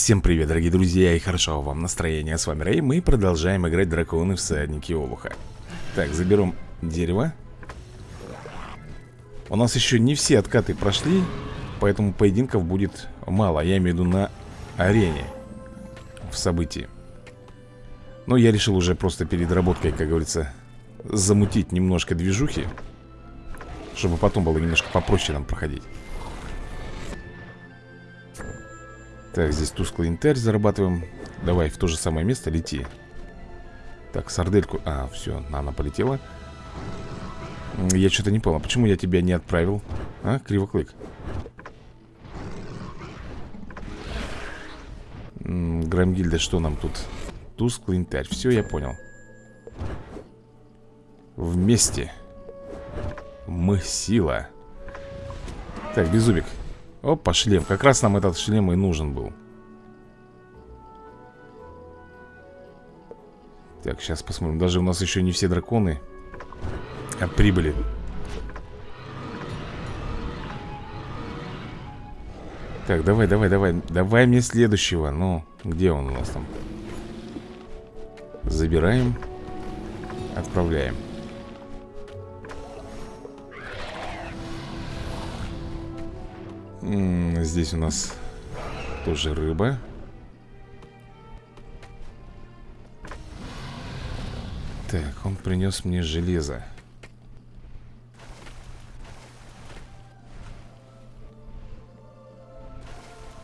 Всем привет, дорогие друзья, и хорошо вам настроения. С вами Рэй, мы продолжаем играть драконы всадники Олуха. Так, заберем дерево. У нас еще не все откаты прошли, поэтому поединков будет мало. Я имею в виду на арене, в событии. Но я решил уже просто перед работкой, как говорится, замутить немножко движухи, чтобы потом было немножко попроще нам проходить. Так, здесь тусклый интарь зарабатываем. Давай в то же самое место лети. Так, сардельку. А, все, она полетела. Я что-то не понял Почему я тебя не отправил? А, кривоклык. Грамгильда, что нам тут? Тусклый интарь, все, я понял. Вместе Мы сила. Так, беззубик Опа, шлем. Как раз нам этот шлем и нужен был. Так, сейчас посмотрим. Даже у нас еще не все драконы а прибыли. Так, давай, давай, давай. Давай мне следующего. Ну, где он у нас там? Забираем. Отправляем. Здесь у нас тоже рыба. Так, он принес мне железо.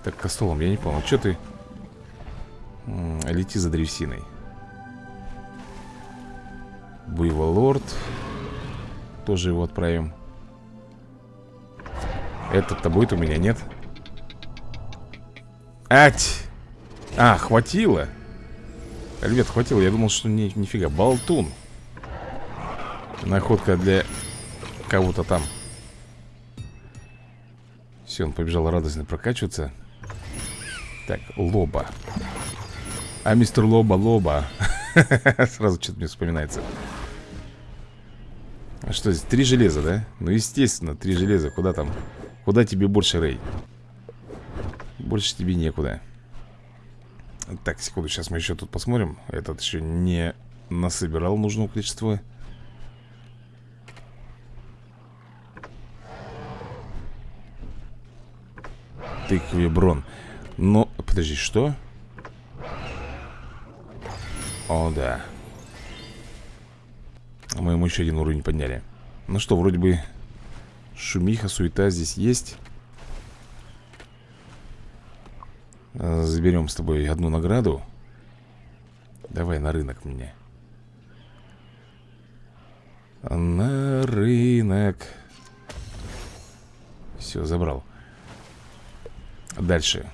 Так, костолом, я не понял, что ты? Лети за древесиной. Буйволорд. Тоже его отправим этот-то будет у меня, нет? Ать! А, хватило. Ребят, хватило, я думал, что не, нифига. Болтун. Находка для кого-то там. Все, он побежал радостно прокачиваться. Так, лоба. А мистер Лоба, Лоба. Сразу что-то мне вспоминается. А что здесь, три железа, да? Ну, естественно, три железа, куда там Куда тебе больше, Рэй? Больше тебе некуда. Так, секунду, сейчас мы еще тут посмотрим. Этот еще не насобирал нужного количества. Тыквеброн Но, подожди, что? О, да. Мы ему еще один уровень подняли. Ну что, вроде бы Шумиха, суета здесь есть. А, Заберем с тобой одну награду. Давай на рынок мне. На рынок. Все, забрал. Дальше.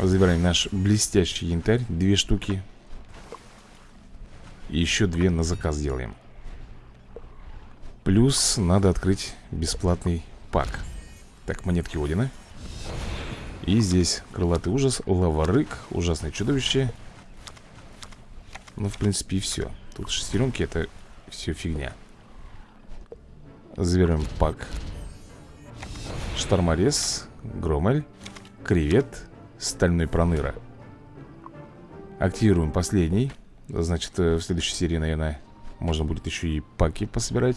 Забираем наш блестящий янтарь Две штуки. И еще две на заказ делаем Плюс надо открыть бесплатный пак Так, монетки Одина. И здесь крылатый ужас, лаварык, ужасное чудовище Ну, в принципе, и все Тут шестеренки, это все фигня. Забираем пак Шторморез, Громель, Кревет, Стальной Проныра. Активируем последний. Значит, э, в следующей серии, наверное, можно будет еще и паки пособирать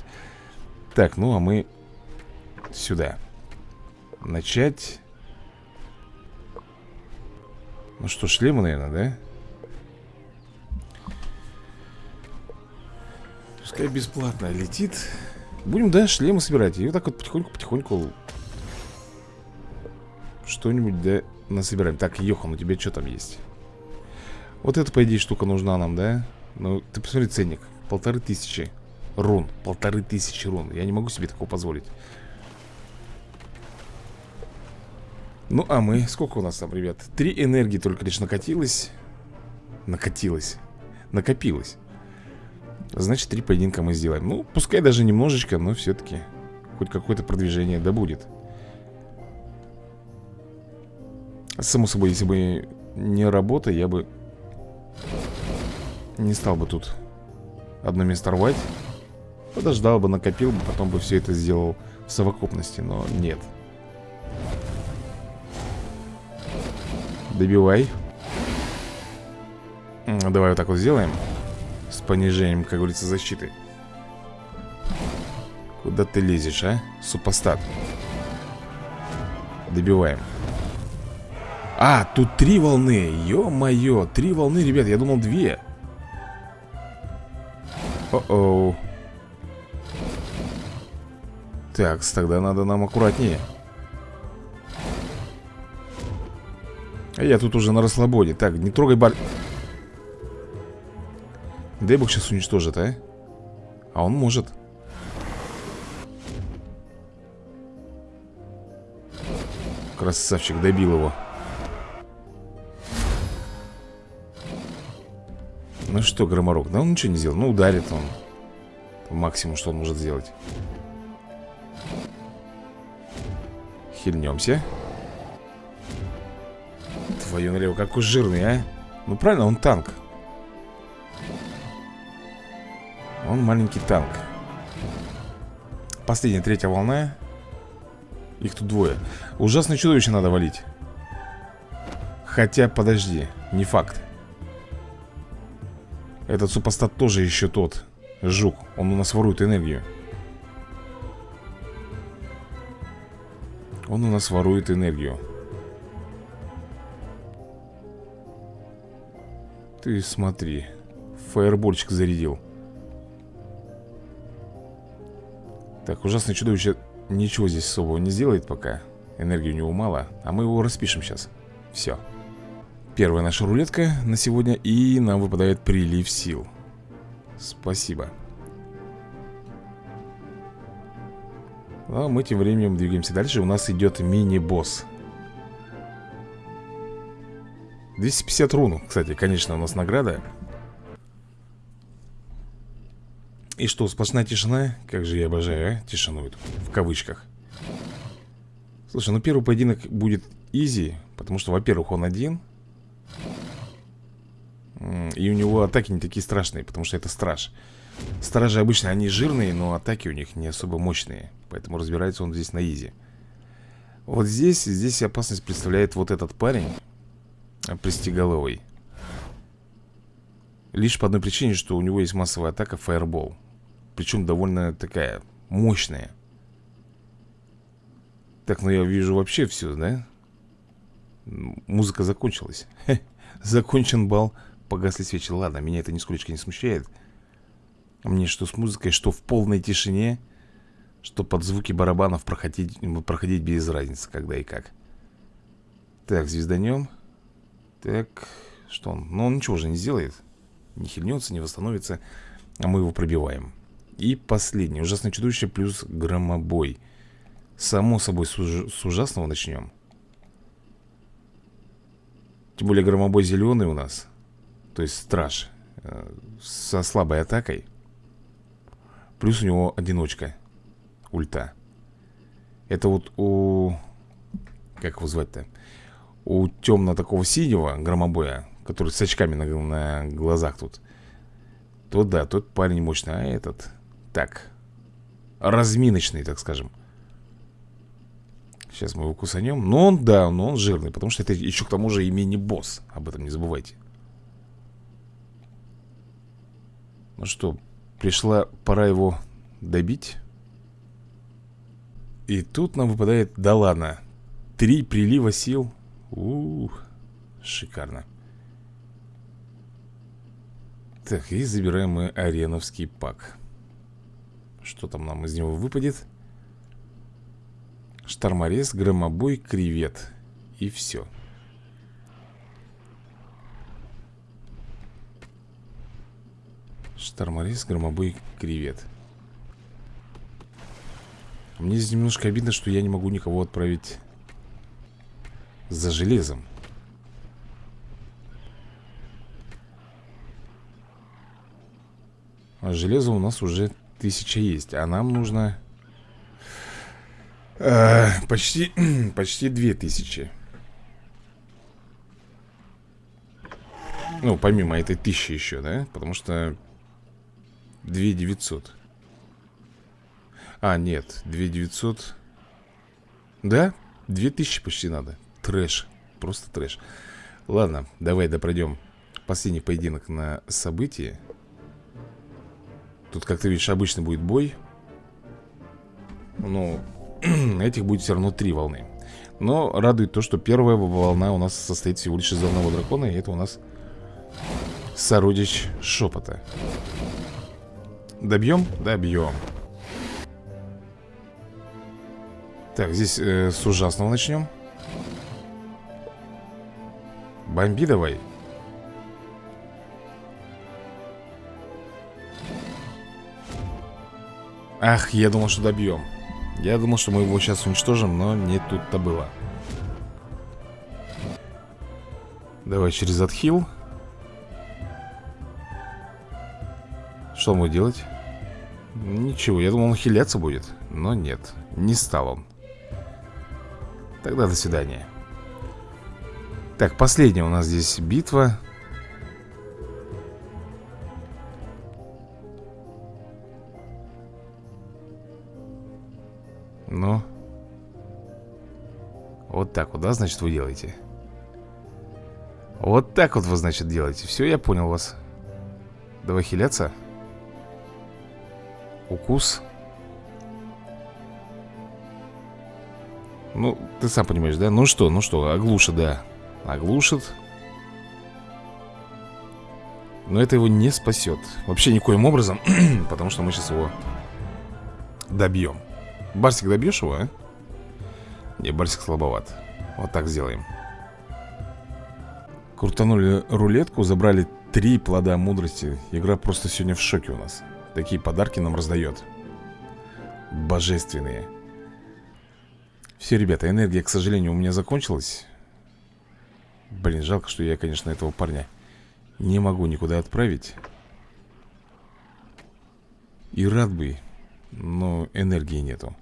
так, ну а мы сюда. Начать. Ну что, шлемы, наверное, да? Пускай бесплатно летит. Будем, да, шлемы собирать. И вот так вот потихоньку-потихоньку Что-нибудь, да, насобираем. Так, Йохан, у тебя что там есть? Вот эта, по идее, штука нужна нам, да? Ну, ты посмотри ценник. Полторы тысячи рун Полторы тысячи рун. Я не могу себе такого позволить. Ну, а мы... Сколько у нас там, ребят? Три энергии только лишь накатилось. Накатилось. Накопилось. Значит, три поединка мы сделаем. Ну, пускай даже немножечко, но все-таки Хоть какое-то продвижение да будет. Само собой, если бы не работа, я бы Не стал бы тут Одно место рвать Подождал бы, накопил бы, потом бы все это сделал в совокупности, но нет. Добивай. Давай вот так вот сделаем С понижением, как говорится, защиты. Куда ты лезешь, а? Супостат. Добиваем. А, тут три волны. Ё-моё, три волны, ребят, я думал две. О-оу Так, тогда надо нам аккуратнее. А я тут уже на расслабоне. Так, не трогай бар... Дай бог сейчас уничтожит, а? А он может. Красавчик, добил его. Ну что, Громорок, да он ничего не сделал? Ну ударит он. Максимум, что он может сделать Хильнемся. Твою налево, какой жирный, а? Ну правильно, он танк. Он маленький танк. Последняя, третья волна. Их тут двое. Ужасное чудовище надо валить. Хотя, подожди, не факт. Этот супостат тоже еще тот. Жук, он у нас ворует энергию Он у нас ворует энергию. Ты смотри Фаербольчик зарядил. Так, ужасное чудовище ничего здесь особого не сделает пока. Энергии у него мало А мы его распишем сейчас Все Первая наша рулетка на сегодня И нам выпадает прилив сил. Спасибо А мы тем временем двигаемся дальше У нас идет мини-босс 250 рун, кстати, конечно, у нас награда И что, сплошная тишина? Как же я обожаю, а? Тишину эту, в кавычках Слушай, ну первый поединок будет изи Потому что, во-первых, он один И у него атаки не такие страшные Потому что это страж. Стражи обычно, они жирные, но атаки у них не особо мощные Поэтому разбирается он здесь на изи. Вот здесь, здесь опасность представляет вот этот парень Пристеголовый. Лишь по одной причине, что у него есть массовая атака Фаербол. Причем довольно такая мощная. Так, ну я вижу вообще все, да? Музыка закончилась. Закончен бал Погасли свечи Ладно, меня это нисколько не смущает Мне что с музыкой, что в полной тишине Что под звуки барабанов проходить, проходить без разницы Когда и как Так, звезданем Так, что он? Ну он ничего же не сделает Не хильнется, не восстановится А мы его пробиваем и последнее. Ужасное чудовище плюс громобой. Само собой, с, уж... с ужасного начнем. Тем более громобой зеленый у нас. То есть страж. Э, со слабой атакой. Плюс у него одиночка. Ульта. Это вот у... Как его звать-то? У темно такого синего громобоя, который с очками на, на глазах тут. То да, тот парень мощный, а этот так Разминочный, так скажем Сейчас мы его кусанем Но он, да, но он жирный Потому что это еще к тому же и мини-босс Об этом не забывайте Ну что, пришла пора его добить. И тут нам выпадает, да ладно Три прилива сил. Ух, шикарно. Так, и забираем мы ареновский пак. Что там нам из него выпадет? Шторморез, громобой, кревет. И все Шторморез, громобой, кревет. Мне здесь немножко обидно, что я не могу никого отправить За железом. А железо у нас уже тысяча есть А нам нужно э, Почти Почти две тысячи. Ну, помимо этой тысячи еще, да? Потому что две девятьсот. А, нет, две девятьсот. Да? Две тысячи почти надо. Трэш, просто трэш. Ладно, давай допройдем последний поединок на событии. Тут, как ты видишь, обычно будет бой. Ну, этих будет все равно три волны. Но радует то, что первая волна у нас состоит всего лишь из одного дракона И это у нас сородич шепота Добьем? Добьем. Так, здесь э, с ужасного начнем. Бомби давай. Ах, я думал, что добьем. Я думал, что мы его сейчас уничтожим Но не тут-то было. Давай через отхил Что он делать? Ничего, я думал, он хиляться будет Но нет, не стал он. Тогда до свидания. Так, последняя у нас здесь битва. Ну. Вот так вот, да, значит, вы делаете? Вот так вот вы, значит, делаете. Все, я понял вас. Давай хиляться Укус. Ну, ты сам понимаешь, да? Ну что, ну что, оглушит, да. Оглушит. Но это его не спасет. Вообще никоим образом Потому что мы сейчас его добьем. Барсик добьешь его, а? Не, Барсик слабоват. Вот так сделаем. Крутанули рулетку, забрали три плода мудрости. Игра просто сегодня в шоке у нас Такие подарки нам раздает. Божественные. Все, ребята, энергия, к сожалению, у меня закончилась. Блин, жалко, что я, конечно, этого парня Не могу никуда отправить. И рад бы но энергии нету.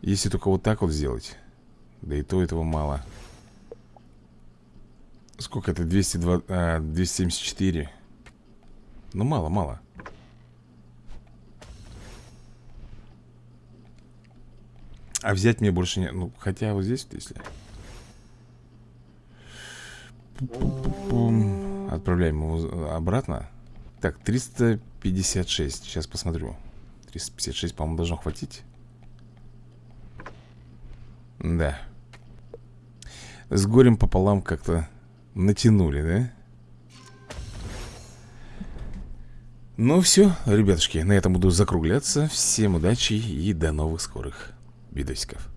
Если только вот так вот сделать Да и то этого мало. Сколько это? 202, а, 274 Ну мало, мало. А взять мне больше не... Ну, хотя вот здесь, если... Отправляем его обратно. Так, 300 56 Сейчас посмотрю. 356, по-моему, должно хватить. Да. С горем пополам как-то натянули, да? Ну все, ребятушки, на этом буду закругляться. Всем удачи и до новых скорых видосиков